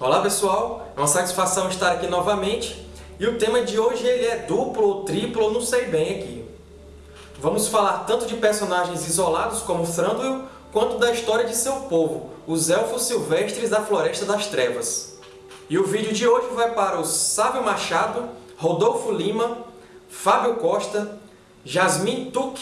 Olá pessoal, é uma satisfação estar aqui novamente e o tema de hoje ele é duplo ou triplo, não sei bem aqui. Vamos falar tanto de personagens isolados como Thranduil, quanto da história de seu povo, os Elfos Silvestres da Floresta das Trevas. E o vídeo de hoje vai para o Sávio Machado, Rodolfo Lima, Fábio Costa, Jasmine Tuck,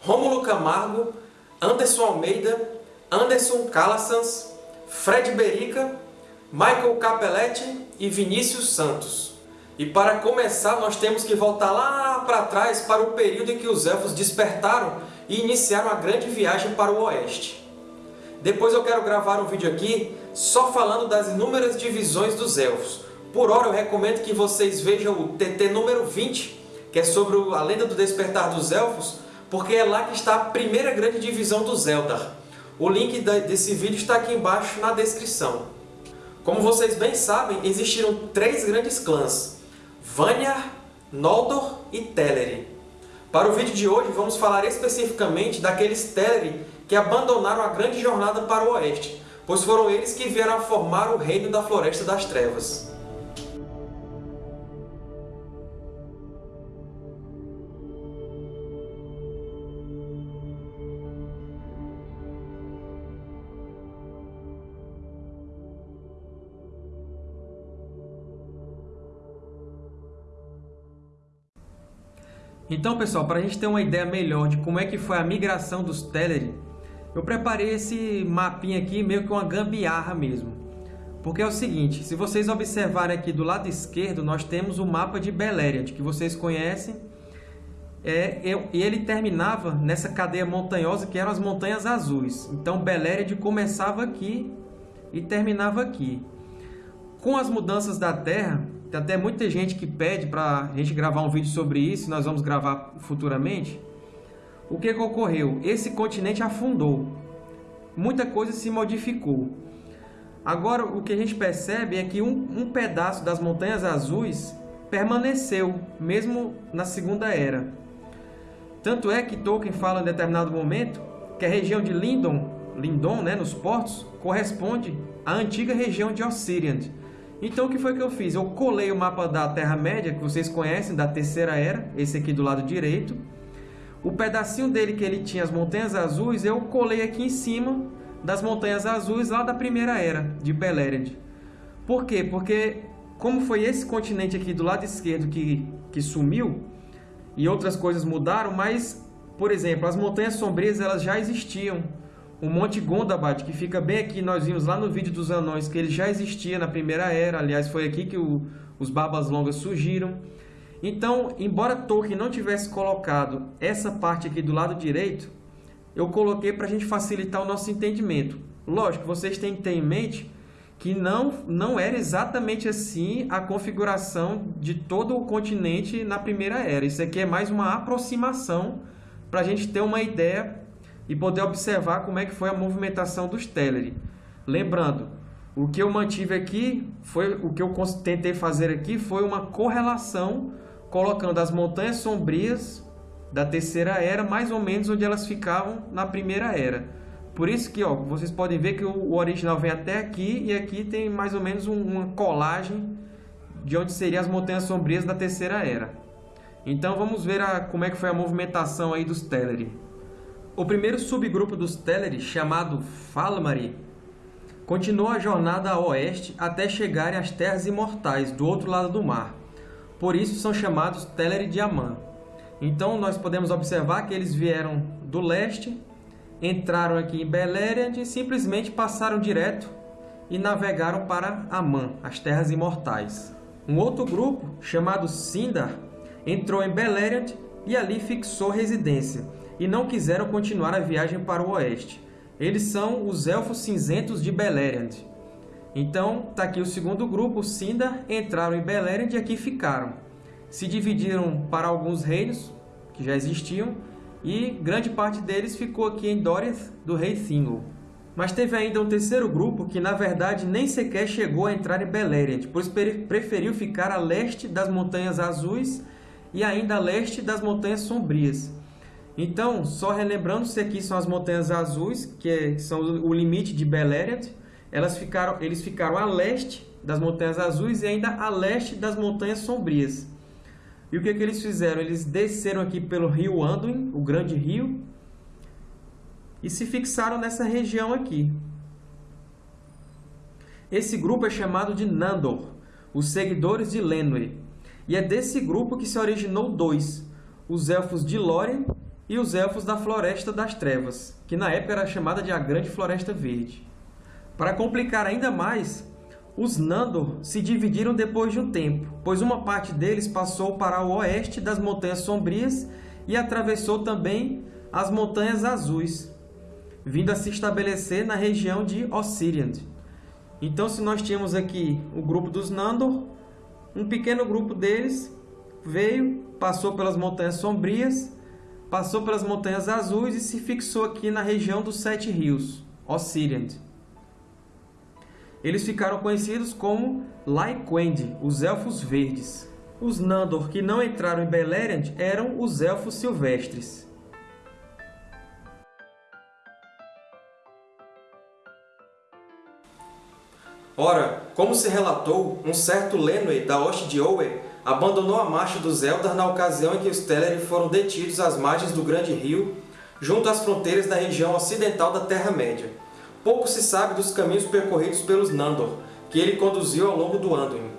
Rômulo Camargo, Anderson Almeida, Anderson Calassans, Fred Berica Michael Capelletti e Vinícius Santos. E para começar, nós temos que voltar lá para trás para o período em que os Elfos despertaram e iniciaram a grande viagem para o Oeste. Depois eu quero gravar um vídeo aqui só falando das inúmeras divisões dos Elfos. Por hora eu recomendo que vocês vejam o TT número 20, que é sobre a lenda do despertar dos Elfos, porque é lá que está a primeira grande divisão dos Eldar. O link desse vídeo está aqui embaixo na descrição. Como vocês bem sabem, existiram três grandes clãs, Vanyar, Noldor e Teleri. Para o vídeo de hoje, vamos falar especificamente daqueles Teleri que abandonaram a grande jornada para o Oeste, pois foram eles que vieram a formar o Reino da Floresta das Trevas. Então, pessoal, para a gente ter uma ideia melhor de como é que foi a migração dos Teleri, eu preparei esse mapinha aqui meio que uma gambiarra mesmo. Porque é o seguinte, se vocês observarem aqui do lado esquerdo, nós temos o mapa de Beleriand, que vocês conhecem, é, e ele terminava nessa cadeia montanhosa que eram as Montanhas Azuis. Então Beleriand começava aqui e terminava aqui. Com as mudanças da Terra, tem até muita gente que pede para a gente gravar um vídeo sobre isso, nós vamos gravar futuramente. O que, que ocorreu? Esse continente afundou. Muita coisa se modificou. Agora, o que a gente percebe é que um, um pedaço das Montanhas Azuis permaneceu, mesmo na Segunda Era. Tanto é que Tolkien fala em determinado momento que a região de Lindon, Lindon né, nos portos, corresponde à antiga região de Ossiriand, então o que foi que eu fiz? Eu colei o mapa da Terra-média, que vocês conhecem, da Terceira Era, esse aqui do lado direito. O pedacinho dele que ele tinha as Montanhas Azuis, eu colei aqui em cima das Montanhas Azuis lá da Primeira Era, de Beleriand. Por quê? Porque como foi esse continente aqui do lado esquerdo que, que sumiu, e outras coisas mudaram, mas, por exemplo, as Montanhas Sombrias elas já existiam o Monte Gondabad, que fica bem aqui, nós vimos lá no vídeo dos anões que ele já existia na Primeira Era, aliás, foi aqui que o, os Barbas Longas surgiram. Então, embora Tolkien não tivesse colocado essa parte aqui do lado direito, eu coloquei para a gente facilitar o nosso entendimento. Lógico, vocês têm que ter em mente que não, não era exatamente assim a configuração de todo o continente na Primeira Era. Isso aqui é mais uma aproximação para a gente ter uma ideia e poder observar como é que foi a movimentação dos Teleri. Lembrando, o que eu mantive aqui, foi o que eu tentei fazer aqui foi uma correlação colocando as montanhas sombrias da terceira era mais ou menos onde elas ficavam na primeira era. Por isso que ó, vocês podem ver que o original vem até aqui e aqui tem mais ou menos um, uma colagem de onde seriam as montanhas sombrias da terceira era. Então vamos ver a, como é que foi a movimentação aí dos Teleri. O primeiro subgrupo dos Teleri, chamado Falmari, continuou a jornada a oeste até chegarem às Terras Imortais, do outro lado do mar. Por isso são chamados Teleri de Aman. Então nós podemos observar que eles vieram do leste, entraram aqui em Beleriand e simplesmente passaram direto e navegaram para Aman, as Terras Imortais. Um outro grupo, chamado Sindar, entrou em Beleriand e ali fixou residência, e não quiseram continuar a viagem para o oeste. Eles são os Elfos Cinzentos de Beleriand. Então, está aqui o segundo grupo, os Sindar, entraram em Beleriand e aqui ficaram. Se dividiram para alguns reinos, que já existiam, e grande parte deles ficou aqui em Doriath, do rei Thingol. Mas teve ainda um terceiro grupo que, na verdade, nem sequer chegou a entrar em Beleriand, pois preferiu ficar a leste das Montanhas Azuis e ainda a leste das Montanhas Sombrias. Então, só relembrando, se aqui são as Montanhas Azuis, que são o limite de Beleriand, elas ficaram, eles ficaram a leste das Montanhas Azuis e ainda a leste das Montanhas Sombrias. E o que, que eles fizeram? Eles desceram aqui pelo rio Anduin, o grande rio, e se fixaram nessa região aqui. Esse grupo é chamado de Nandor, os seguidores de Lenwë. E é desse grupo que se originou dois, os Elfos de Lórien e os Elfos da Floresta das Trevas, que na época era chamada de a Grande Floresta Verde. Para complicar ainda mais, os Nandor se dividiram depois de um tempo, pois uma parte deles passou para o oeste das Montanhas Sombrias e atravessou também as Montanhas Azuis, vindo a se estabelecer na região de Ossiriand. Então, se nós tínhamos aqui o grupo dos Nandor, um pequeno grupo deles veio, passou pelas Montanhas Sombrias, passou pelas Montanhas Azuis e se fixou aqui na região dos Sete Rios, Ossiriand. Eles ficaram conhecidos como Lyquend, os Elfos Verdes. Os Nandor que não entraram em Beleriand eram os Elfos Silvestres. Ora, como se relatou, um certo Lenwë da Hoste de Owe abandonou a marcha dos Eldar na ocasião em que os Teleri foram detidos às margens do Grande Rio, junto às fronteiras da região ocidental da Terra-média. Pouco se sabe dos caminhos percorridos pelos Nandor, que ele conduziu ao longo do Anduin.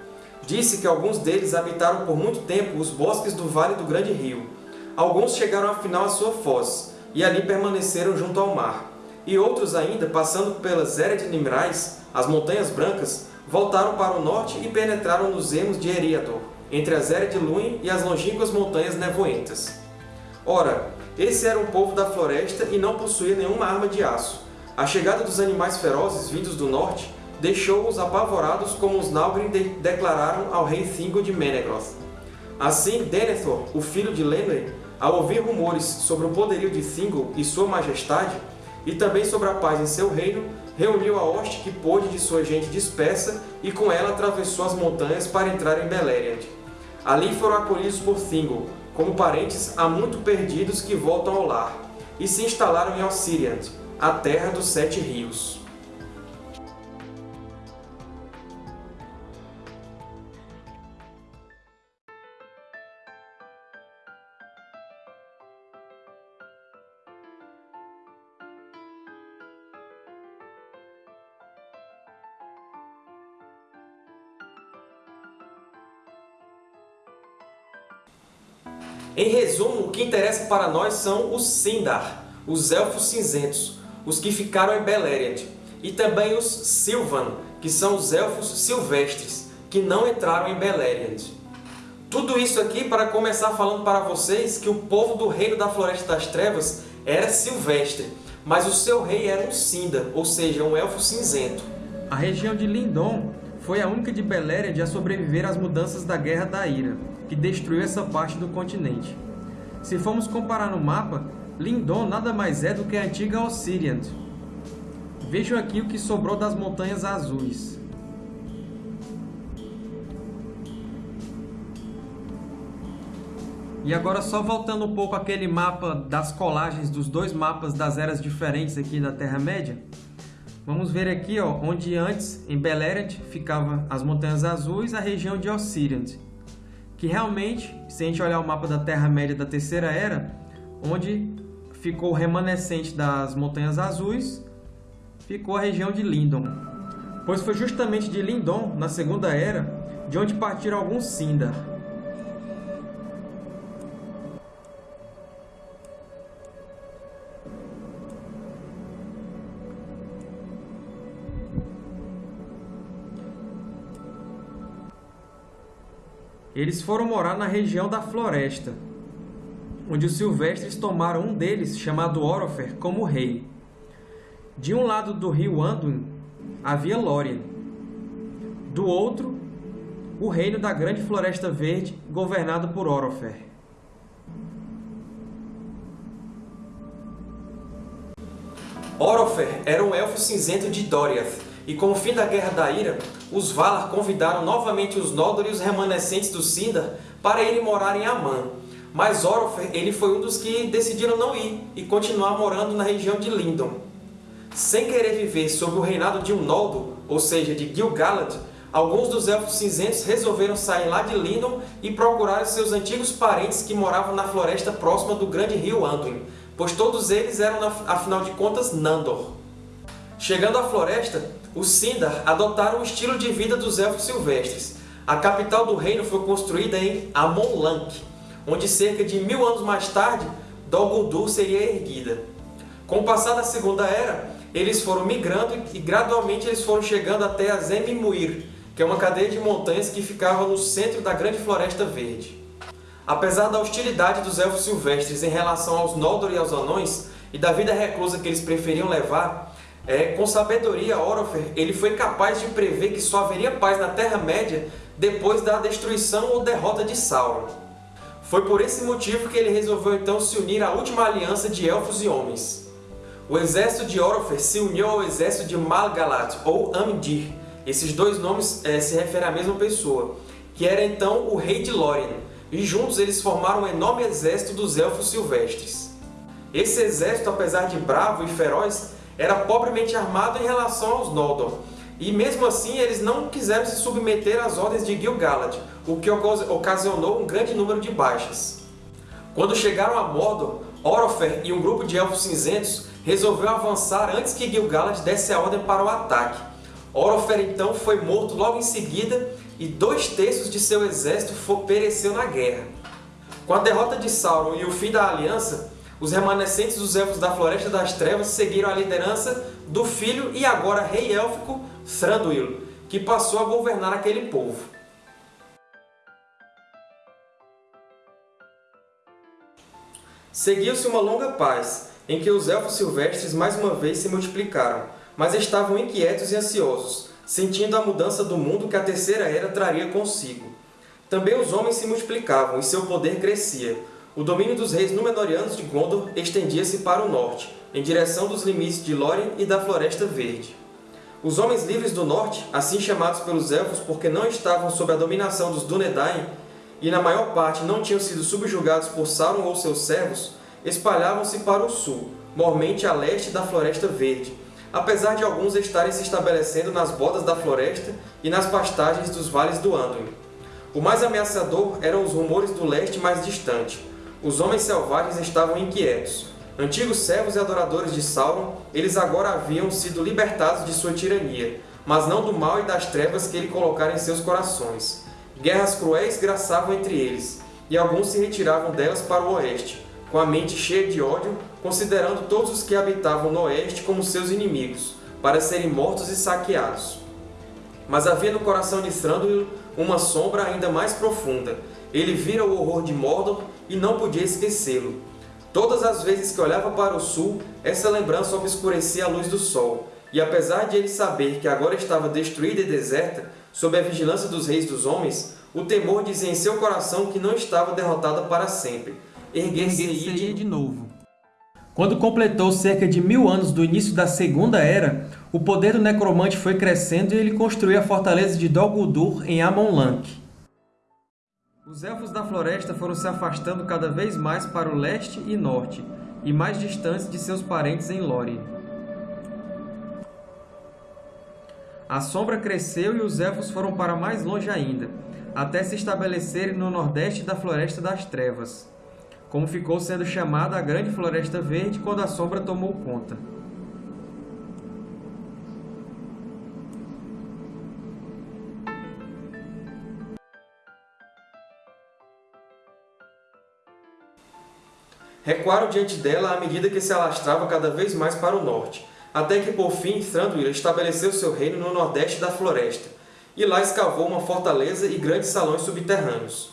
Disse que alguns deles habitaram por muito tempo os bosques do Vale do Grande Rio. Alguns chegaram afinal à sua foz, e ali permaneceram junto ao mar. E outros ainda, passando pelas Ered Nimrais, as Montanhas Brancas, voltaram para o norte e penetraram nos ermos de Eriador, entre as Ered Luin e as longínquas Montanhas Nevoentas. Ora, esse era um povo da floresta e não possuía nenhuma arma de aço, a chegada dos animais ferozes vindos do norte deixou-os apavorados como os Nalgrim de declararam ao rei Thingol de Menegroth. Assim, Denethor, o filho de Lenwë, ao ouvir rumores sobre o poderio de Thingol e sua majestade, e também sobre a paz em seu reino, reuniu a hoste que pôde de sua gente dispersa e com ela atravessou as montanhas para entrar em Beleriand. Ali foram acolhidos por Thingol, como parentes há muito perdidos que voltam ao lar, e se instalaram em Ossiriand, a terra dos sete rios. Em resumo, o que interessa para nós são os Sindar, os Elfos Cinzentos, os que ficaram em Beleriand, e também os Sylvan, que são os Elfos Silvestres, que não entraram em Beleriand. Tudo isso aqui para começar falando para vocês que o povo do Reino da Floresta das Trevas era silvestre, mas o seu rei era um Sindar, ou seja, um Elfo Cinzento. A região de Lindon foi a única de Beleriand a sobreviver às mudanças da Guerra da Ira, que destruiu essa parte do continente. Se formos comparar no mapa, Lindon nada mais é do que a antiga Ossiriant. Vejam aqui o que sobrou das Montanhas Azuis. E agora só voltando um pouco àquele mapa das colagens dos dois mapas das eras diferentes aqui da Terra-média, vamos ver aqui ó, onde antes, em Beleriand, ficavam as Montanhas Azuis, a região de Ossiriant. Que realmente, se a gente olhar o mapa da Terra-média da Terceira Era, onde ficou o remanescente das Montanhas Azuis, ficou a região de Lindon. Pois foi justamente de Lindon, na Segunda Era, de onde partiram alguns Sindar. Eles foram morar na região da Floresta, onde os silvestres tomaram um deles, chamado Orofer, como rei. De um lado do rio Anduin havia Lórien. Do outro, o reino da Grande Floresta Verde, governado por Orofer. Orofer era um elfo cinzento de Doriath, e com o fim da Guerra da Ira, os Valar convidaram novamente os Noldor e os remanescentes do Sindar para irem morar em Aman, mas Orofer ele foi um dos que decidiram não ir e continuar morando na região de Lindon. sem querer viver sob o reinado de um Noldor, ou seja, de Gil-galad, alguns dos Elfos Cinzentos resolveram sair lá de Lindon e procurar seus antigos parentes que moravam na floresta próxima do grande rio Anduin, pois todos eles eram, afinal de contas, Nandor. Chegando à floresta, os Sindar adotaram o estilo de vida dos Elfos Silvestres. A capital do reino foi construída em Amon-Lank, onde cerca de mil anos mais tarde, Dol Guldur seria erguida. Com o passar da Segunda Era, eles foram migrando e gradualmente eles foram chegando até a Zemimuir, que é uma cadeia de montanhas que ficava no centro da Grande Floresta Verde. Apesar da hostilidade dos Elfos Silvestres em relação aos Noldor e aos Anões, e da vida reclusa que eles preferiam levar, é, com sabedoria, Orofer ele foi capaz de prever que só haveria paz na Terra-média depois da destruição ou derrota de Sauron. Foi por esse motivo que ele resolveu então se unir à última aliança de Elfos e Homens. O exército de Orofer se uniu ao exército de Malgalad, ou Amdir. Esses dois nomes é, se referem à mesma pessoa, que era então o rei de Lórien, e juntos eles formaram um enorme exército dos Elfos Silvestres. Esse exército, apesar de bravo e feroz, era pobremente armado em relação aos Noldor, e mesmo assim eles não quiseram se submeter às ordens de Gil-galad, o que ocasionou um grande número de baixas. Quando chegaram a Mordor, Orofer e um grupo de Elfos Cinzentos resolveu avançar antes que Gil-galad desse a ordem para o ataque. Orofer então foi morto logo em seguida e dois terços de seu exército pereceu na guerra. Com a derrota de Sauron e o fim da Aliança, os remanescentes dos Elfos da Floresta das Trevas seguiram a liderança do filho e agora rei élfico Thranduil, que passou a governar aquele povo. Seguiu-se uma longa paz, em que os Elfos Silvestres mais uma vez se multiplicaram, mas estavam inquietos e ansiosos, sentindo a mudança do mundo que a Terceira Era traria consigo. Também os homens se multiplicavam e seu poder crescia, o domínio dos reis Númenóreanos de Gondor estendia-se para o norte, em direção dos limites de Lórien e da Floresta Verde. Os Homens Livres do Norte, assim chamados pelos Elfos porque não estavam sob a dominação dos Dúnedain e na maior parte não tinham sido subjugados por Sauron ou seus servos, espalhavam-se para o sul, mormente a leste da Floresta Verde, apesar de alguns estarem se estabelecendo nas bordas da floresta e nas pastagens dos vales do Anduin. O mais ameaçador eram os rumores do leste mais distante, os homens selvagens estavam inquietos. Antigos servos e adoradores de Sauron, eles agora haviam sido libertados de sua tirania, mas não do mal e das trevas que ele colocara em seus corações. Guerras cruéis graçavam entre eles, e alguns se retiravam delas para o oeste, com a mente cheia de ódio, considerando todos os que habitavam no oeste como seus inimigos, para serem mortos e saqueados. Mas havia no coração de Thranduil uma sombra ainda mais profunda. Ele vira o horror de Mordor e não podia esquecê-lo. Todas as vezes que olhava para o sul, essa lembrança obscurecia a luz do sol, e apesar de ele saber que agora estava destruída e deserta, sob a vigilância dos reis dos homens, o temor dizia em seu coração que não estava derrotada para sempre. Erguer-se-ia de novo. Quando completou cerca de mil anos do início da Segunda Era, o poder do necromante foi crescendo e ele construiu a fortaleza de Dol Guldur em Amon-Lank. Os Elfos da Floresta foram se afastando cada vez mais para o leste e norte, e mais distantes de seus parentes em Lórien. A sombra cresceu e os Elfos foram para mais longe ainda, até se estabelecerem no nordeste da Floresta das Trevas, como ficou sendo chamada a Grande Floresta Verde quando a sombra tomou conta. Recuaram diante dela à medida que se alastrava cada vez mais para o norte, até que, por fim, Thranduil estabeleceu seu reino no nordeste da floresta, e lá escavou uma fortaleza e grandes salões subterrâneos.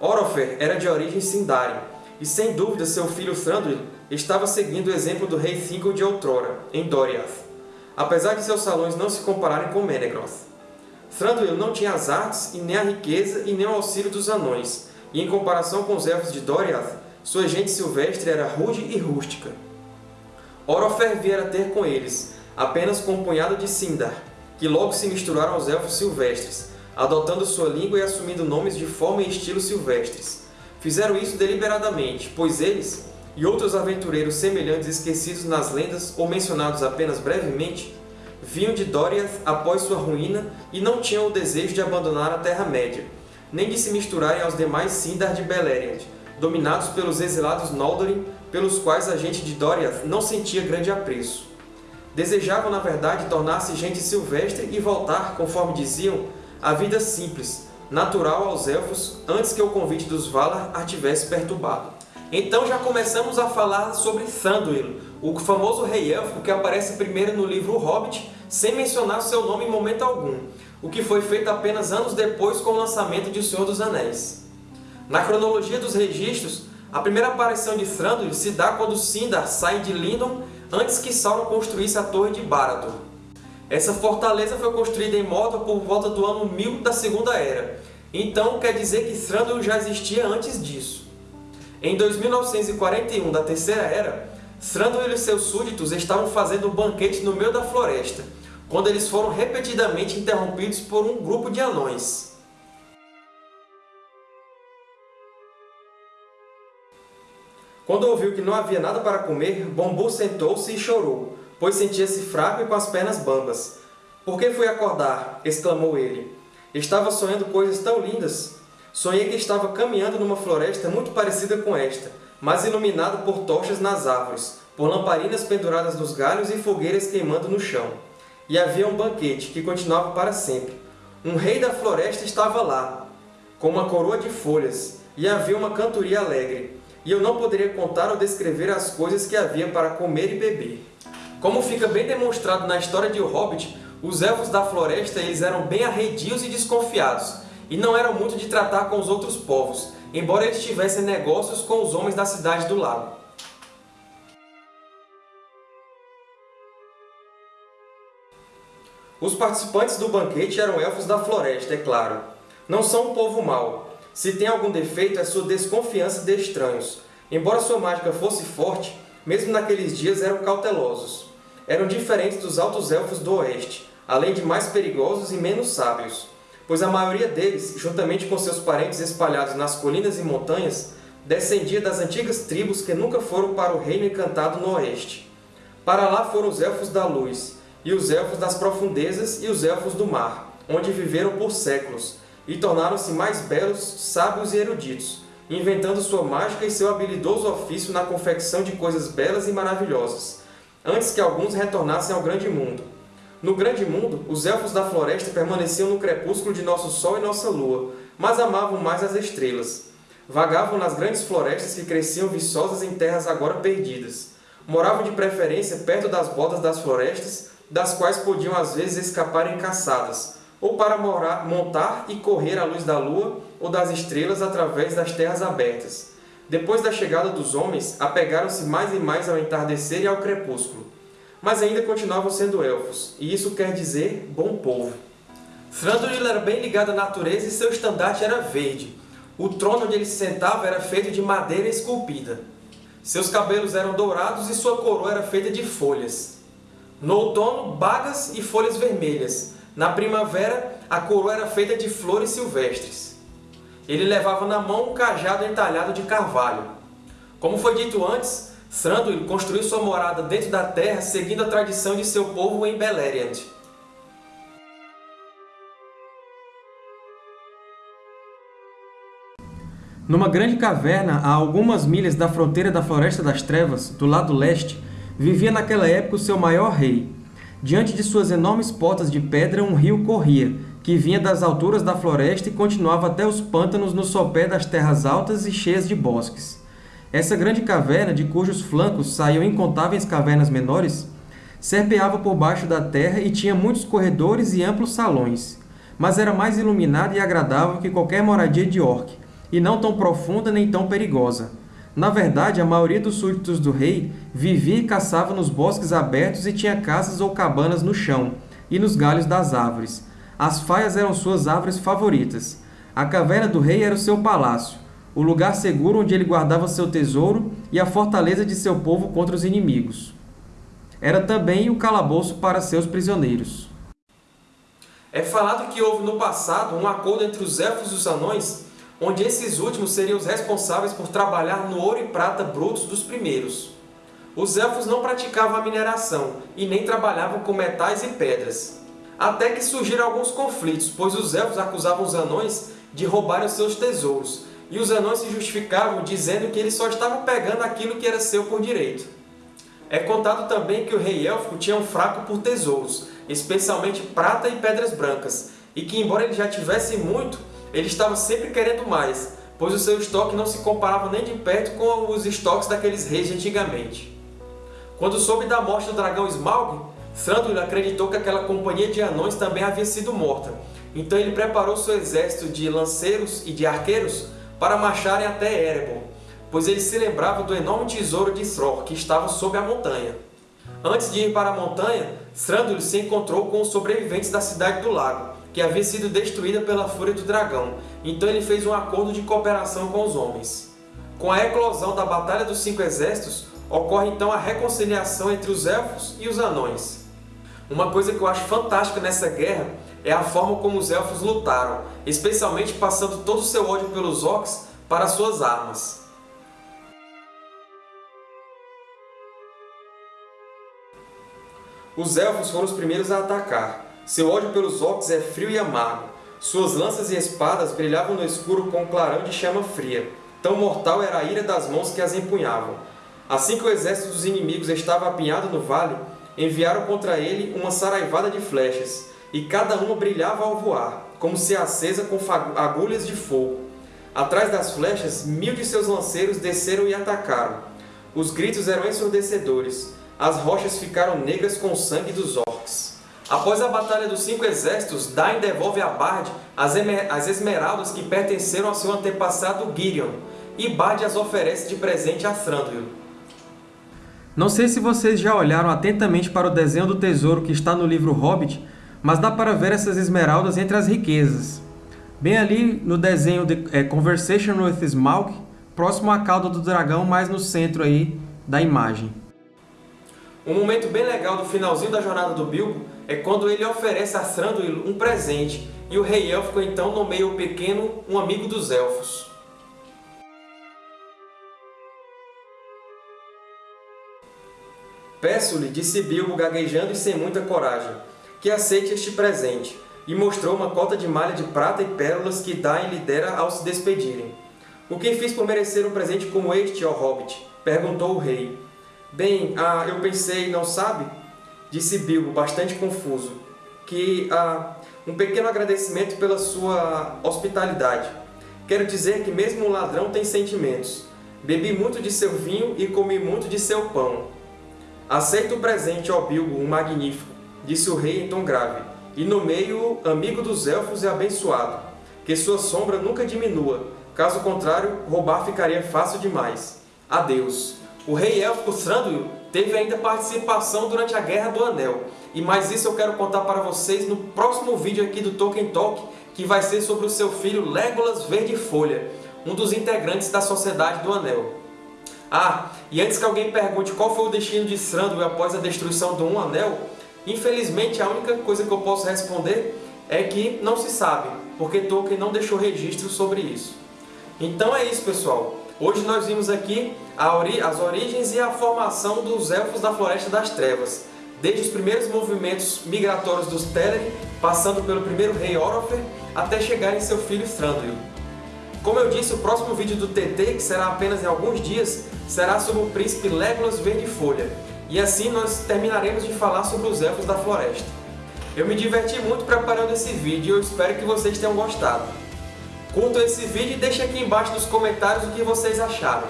Orofer era de origem Sindarin, e sem dúvida seu filho Thranduil estava seguindo o exemplo do rei Thingol de outrora, em Doriath, apesar de seus salões não se compararem com Menegroth. Thranduil não tinha as artes, e nem a riqueza, e nem o auxílio dos anões, e em comparação com os elfos de Doriath, sua gente silvestre era rude e rústica. Orofer viera ter com eles, apenas com um punhado de Sindar, que logo se misturaram aos elfos silvestres, adotando sua língua e assumindo nomes de forma e estilo silvestres. Fizeram isso deliberadamente, pois eles, e outros aventureiros semelhantes esquecidos nas lendas ou mencionados apenas brevemente, vinham de Doriath após sua ruína e não tinham o desejo de abandonar a Terra-média, nem de se misturarem aos demais Sindar de Beleriand, dominados pelos exilados Noldorin, pelos quais a gente de Doriath não sentia grande apreço. Desejavam, na verdade, tornar-se gente silvestre e voltar, conforme diziam, à vida simples, natural aos Elfos, antes que o convite dos Valar a tivesse perturbado. Então já começamos a falar sobre Thranduil, o famoso rei élfico que aparece primeiro no livro O Hobbit, sem mencionar seu nome em momento algum, o que foi feito apenas anos depois com o lançamento de O Senhor dos Anéis. Na cronologia dos registros, a primeira aparição de Thranduil se dá quando Sindar sai de Lindon antes que Sauron construísse a Torre de Barad-dûr. Essa fortaleza foi construída em Mordor por volta do ano 1000 da Segunda Era, então quer dizer que Thranduil já existia antes disso. Em 2941 da Terceira Era, Thranduil e seus súditos estavam fazendo um banquete no meio da floresta, quando eles foram repetidamente interrompidos por um grupo de anões. Quando ouviu que não havia nada para comer, Bombu sentou-se e chorou, pois sentia-se fraco e com as pernas bambas. Por que fui acordar? exclamou ele. Estava sonhando coisas tão lindas. Sonhei que estava caminhando numa floresta muito parecida com esta, mas iluminada por tochas nas árvores, por lamparinas penduradas nos galhos e fogueiras queimando no chão. E havia um banquete, que continuava para sempre. Um rei da floresta estava lá, com uma coroa de folhas, e havia uma cantoria alegre e eu não poderia contar ou descrever as coisas que havia para comer e beber. Como fica bem demonstrado na história de O Hobbit, os Elfos da Floresta eles eram bem arredios e desconfiados, e não eram muito de tratar com os outros povos, embora eles tivessem negócios com os homens da Cidade do Lago. Os participantes do banquete eram Elfos da Floresta, é claro. Não são um povo mau, se tem algum defeito, é sua desconfiança de estranhos. Embora sua mágica fosse forte, mesmo naqueles dias eram cautelosos. Eram diferentes dos Altos Elfos do Oeste, além de mais perigosos e menos sábios, pois a maioria deles, juntamente com seus parentes espalhados nas colinas e montanhas, descendia das antigas tribos que nunca foram para o Reino Encantado no Oeste. Para lá foram os Elfos da Luz, e os Elfos das Profundezas e os Elfos do Mar, onde viveram por séculos, e tornaram-se mais belos, sábios e eruditos, inventando sua mágica e seu habilidoso ofício na confecção de coisas belas e maravilhosas, antes que alguns retornassem ao Grande Mundo. No Grande Mundo, os Elfos da Floresta permaneciam no crepúsculo de nosso Sol e nossa Lua, mas amavam mais as estrelas. Vagavam nas grandes florestas que cresciam viçosas em terras agora perdidas. Moravam de preferência perto das bordas das florestas, das quais podiam às vezes escapar encaçadas, ou para morar, montar e correr à luz da lua ou das estrelas através das terras abertas. Depois da chegada dos homens, apegaram-se mais e mais ao entardecer e ao crepúsculo. Mas ainda continuavam sendo elfos, e isso quer dizer bom povo. Thranduil era bem ligado à natureza e seu estandarte era verde. O trono onde ele se sentava era feito de madeira esculpida. Seus cabelos eram dourados e sua coroa era feita de folhas. No outono, bagas e folhas vermelhas, na primavera, a coroa era feita de flores silvestres. Ele levava na mão um cajado entalhado de carvalho. Como foi dito antes, Thranduil construiu sua morada dentro da terra seguindo a tradição de seu povo em Beleriand. Numa grande caverna, a algumas milhas da fronteira da Floresta das Trevas, do lado leste, vivia naquela época o seu maior rei, Diante de suas enormes portas de pedra, um rio corria, que vinha das alturas da floresta e continuava até os pântanos no sopé das terras altas e cheias de bosques. Essa grande caverna, de cujos flancos saíam incontáveis cavernas menores, serpeava por baixo da terra e tinha muitos corredores e amplos salões, mas era mais iluminada e agradável que qualquer moradia de orc, e não tão profunda nem tão perigosa. Na verdade, a maioria dos súditos do rei vivia e caçava nos bosques abertos e tinha casas ou cabanas no chão e nos galhos das árvores. As faias eram suas árvores favoritas. A caverna do rei era o seu palácio, o lugar seguro onde ele guardava seu tesouro e a fortaleza de seu povo contra os inimigos. Era também o calabouço para seus prisioneiros. É falado que houve no passado um acordo entre os elfos e os anões onde esses últimos seriam os responsáveis por trabalhar no ouro e prata brutos dos primeiros. Os Elfos não praticavam a mineração e nem trabalhavam com metais e pedras. Até que surgiram alguns conflitos, pois os Elfos acusavam os Anões de roubarem os seus tesouros, e os Anões se justificavam dizendo que eles só estavam pegando aquilo que era seu por direito. É contado também que o rei élfico tinha um fraco por tesouros, especialmente prata e pedras brancas, e que, embora ele já tivesse muito, ele estava sempre querendo mais, pois o seu estoque não se comparava nem de perto com os estoques daqueles reis de antigamente. Quando soube da morte do dragão Smaug, Thranduil acreditou que aquela companhia de anões também havia sido morta, então ele preparou seu exército de lanceiros e de arqueiros para marcharem até Erebor, pois ele se lembrava do enorme tesouro de Thror, que estava sob a montanha. Antes de ir para a montanha, Thranduil se encontrou com os sobreviventes da Cidade do Lago, que havia sido destruída pela fúria do dragão, então ele fez um acordo de cooperação com os homens. Com a eclosão da Batalha dos Cinco Exércitos, ocorre então a reconciliação entre os Elfos e os Anões. Uma coisa que eu acho fantástica nessa guerra é a forma como os Elfos lutaram, especialmente passando todo o seu ódio pelos Orcs para suas armas. Os Elfos foram os primeiros a atacar. Seu ódio pelos Orcs é frio e amargo. Suas lanças e espadas brilhavam no escuro com um clarão de chama fria. Tão mortal era a ira das mãos que as empunhavam. Assim que o exército dos inimigos estava apinhado no vale, enviaram contra ele uma saraivada de flechas, e cada uma brilhava ao voar, como se acesa com agulhas de fogo. Atrás das flechas, mil de seus lanceiros desceram e atacaram. Os gritos eram ensurdecedores. As rochas ficaram negras com o sangue dos orcs. Após a Batalha dos Cinco Exércitos, Dain devolve a Bard as esmeraldas que pertenceram ao seu antepassado Girion, e Bard as oferece de presente a Thranduil. Não sei se vocês já olharam atentamente para o desenho do tesouro que está no livro Hobbit, mas dá para ver essas esmeraldas entre as riquezas. Bem ali no desenho de é, Conversation with Smaug, próximo à cauda do dragão, mais no centro aí da imagem. Um momento bem legal do finalzinho da jornada do Bilbo é quando ele oferece a Thranduil um presente, e o rei élfico então nomeia o pequeno um amigo dos elfos. Peço-lhe, disse Bilbo gaguejando e sem muita coragem, que aceite este presente, e mostrou uma cota de malha de prata e pérolas que Dain lhe dera ao se despedirem. O que fiz por merecer um presente como este, ó Hobbit? perguntou o rei. Bem, ah, eu pensei, não sabe? Disse Bilbo, bastante confuso, que ah, um pequeno agradecimento pela sua hospitalidade. Quero dizer que mesmo um ladrão tem sentimentos. Bebi muito de seu vinho e comi muito de seu pão. Aceita o presente, ó Bilbo, um magnífico, disse o rei em tom grave, e nomeio-o amigo dos elfos e abençoado. Que sua sombra nunca diminua, caso contrário, roubar ficaria fácil demais. Adeus. O rei élfico Thranduil teve ainda participação durante a Guerra do Anel, e mais isso eu quero contar para vocês no próximo vídeo aqui do Tolkien Talk, que vai ser sobre o seu filho Legolas Verde Folha, um dos integrantes da Sociedade do Anel. Ah, e antes que alguém pergunte qual foi o destino de Thranduil após a destruição do Um Anel, infelizmente a única coisa que eu posso responder é que não se sabe, porque Tolkien não deixou registro sobre isso. Então é isso, pessoal. Hoje nós vimos aqui as origens e a formação dos Elfos da Floresta das Trevas, desde os primeiros movimentos migratórios dos Teleri, passando pelo primeiro rei Orofer, até chegar em seu filho Thranduil. Como eu disse, o próximo vídeo do TT, que será apenas em alguns dias, será sobre o príncipe Legolas Verde-Folha, e assim nós terminaremos de falar sobre os Elfos da Floresta. Eu me diverti muito preparando esse vídeo e eu espero que vocês tenham gostado. Curtam esse vídeo e deixem aqui embaixo nos comentários o que vocês acharam.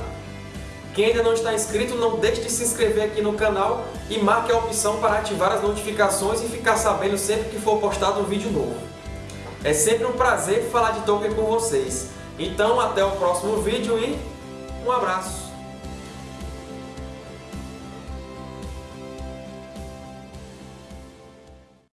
Quem ainda não está inscrito, não deixe de se inscrever aqui no canal e marque a opção para ativar as notificações e ficar sabendo sempre que for postado um vídeo novo. É sempre um prazer falar de Tolkien com vocês. Então, até o próximo vídeo e um abraço!